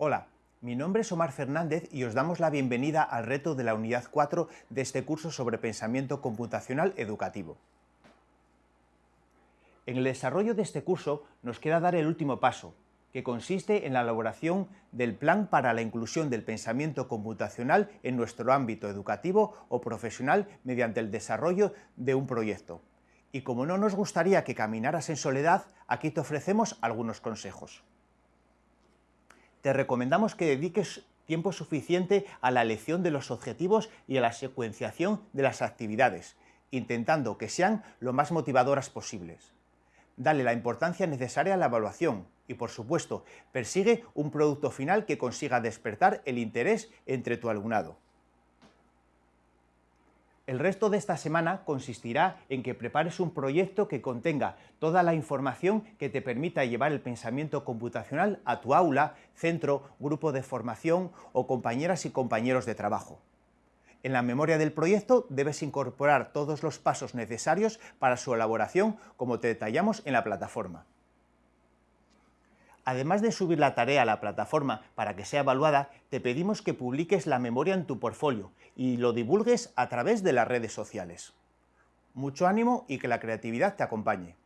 Hola, mi nombre es Omar Fernández y os damos la bienvenida al reto de la unidad 4 de este curso sobre pensamiento computacional educativo. En el desarrollo de este curso nos queda dar el último paso, que consiste en la elaboración del plan para la inclusión del pensamiento computacional en nuestro ámbito educativo o profesional mediante el desarrollo de un proyecto. Y como no nos gustaría que caminaras en soledad, aquí te ofrecemos algunos consejos. Te recomendamos que dediques tiempo suficiente a la elección de los objetivos y a la secuenciación de las actividades, intentando que sean lo más motivadoras posibles. Dale la importancia necesaria a la evaluación y, por supuesto, persigue un producto final que consiga despertar el interés entre tu alumnado. El resto de esta semana consistirá en que prepares un proyecto que contenga toda la información que te permita llevar el pensamiento computacional a tu aula, centro, grupo de formación o compañeras y compañeros de trabajo. En la memoria del proyecto debes incorporar todos los pasos necesarios para su elaboración como te detallamos en la plataforma. Además de subir la tarea a la plataforma para que sea evaluada, te pedimos que publiques la memoria en tu portfolio y lo divulgues a través de las redes sociales. Mucho ánimo y que la creatividad te acompañe.